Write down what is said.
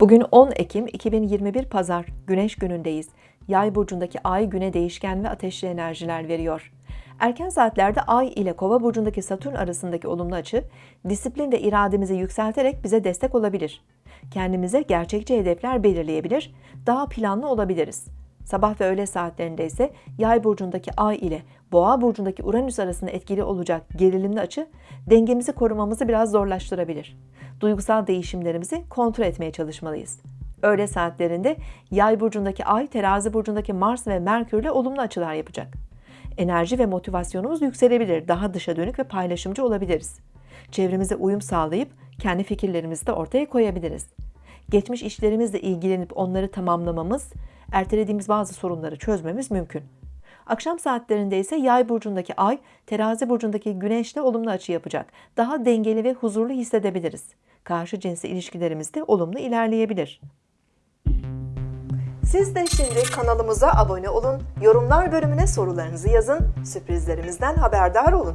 Bugün 10 Ekim 2021 Pazar, Güneş günündeyiz. Yay burcundaki ay güne değişken ve ateşli enerjiler veriyor. Erken saatlerde Ay ile Kova burcundaki Satürn arasındaki olumlu açı, disiplin ve irademizi yükselterek bize destek olabilir. Kendimize gerçekçi hedefler belirleyebilir, daha planlı olabiliriz. Sabah ve öğle saatlerinde ise Yay burcundaki Ay ile Boğa burcundaki Uranüs arasında etkili olacak gerilimli açı dengemizi korumamızı biraz zorlaştırabilir. Duygusal değişimlerimizi kontrol etmeye çalışmalıyız. Öğle saatlerinde Yay burcundaki Ay, Terazi burcundaki Mars ve Merkür ile olumlu açılar yapacak. Enerji ve motivasyonumuz yükselebilir, daha dışa dönük ve paylaşımcı olabiliriz. Çevremize uyum sağlayıp kendi fikirlerimizi de ortaya koyabiliriz. Geçmiş işlerimizle ilgilenip onları tamamlamamız, ertelediğimiz bazı sorunları çözmemiz mümkün. Akşam saatlerinde ise Yay burcundaki Ay, Terazi burcundaki Güneşle olumlu açı yapacak. Daha dengeli ve huzurlu hissedebiliriz. Karşı cinsle ilişkilerimiz de olumlu ilerleyebilir. Siz de şimdi kanalımıza abone olun, yorumlar bölümüne sorularınızı yazın, sürprizlerimizden haberdar olun.